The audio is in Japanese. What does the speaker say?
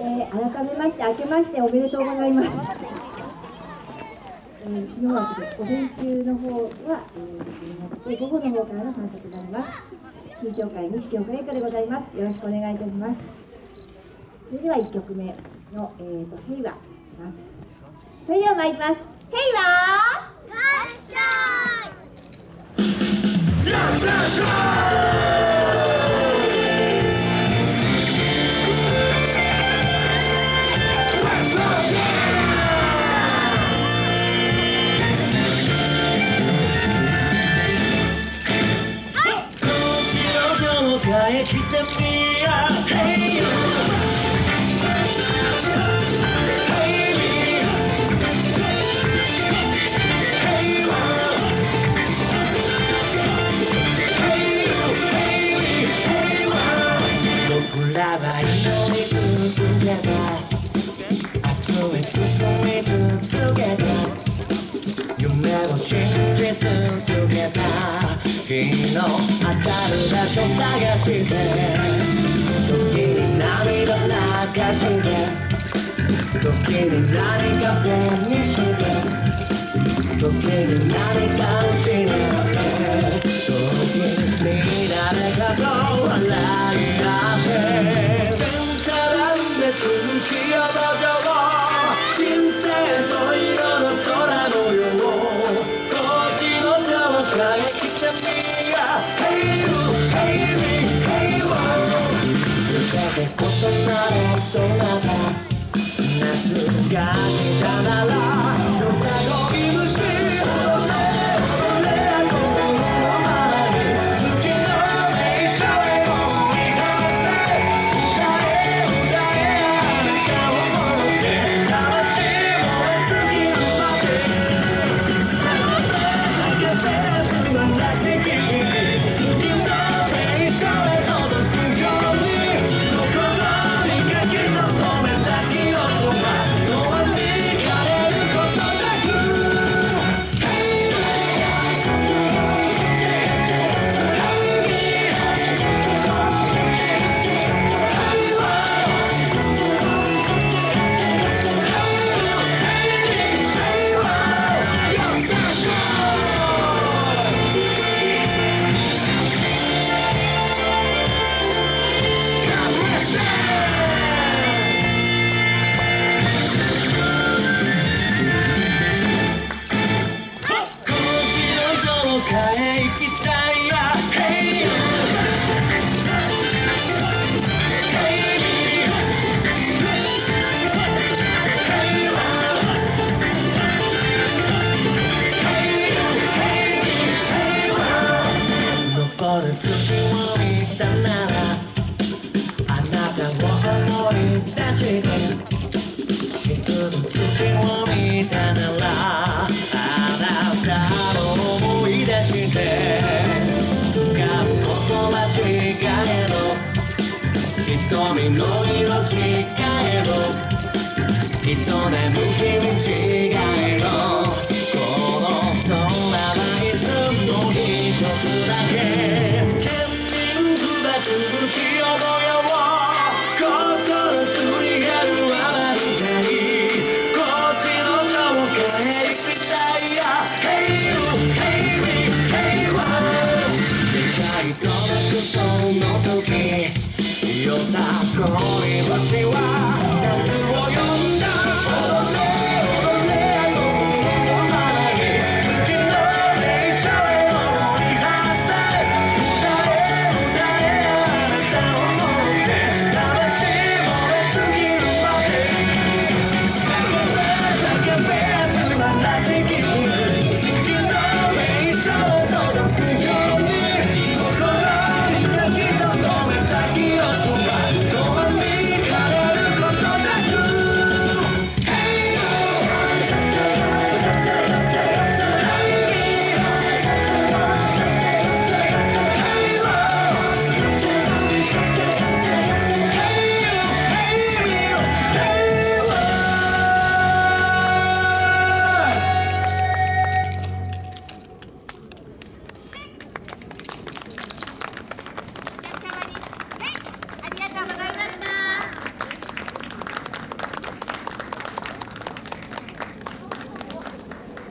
えー、改めまして明けましておめでとうございます、えー、うちの方はちょっと午前中の方は、えー、なって午後の方からの参加となります。緊張会西京クレイカでございます。よろしくお願いいたします。それでは1曲目の、えーと、とヘイワますそれでは参ります 나의 Hey you Hey me Hey Hey you Hey me Hey I You never change 日の当たる場所探して。時に涙流して。時に何か手にして。時に何か失ってへ行きたい瞳の色違えどきっと眠き道このは夏を呼んだ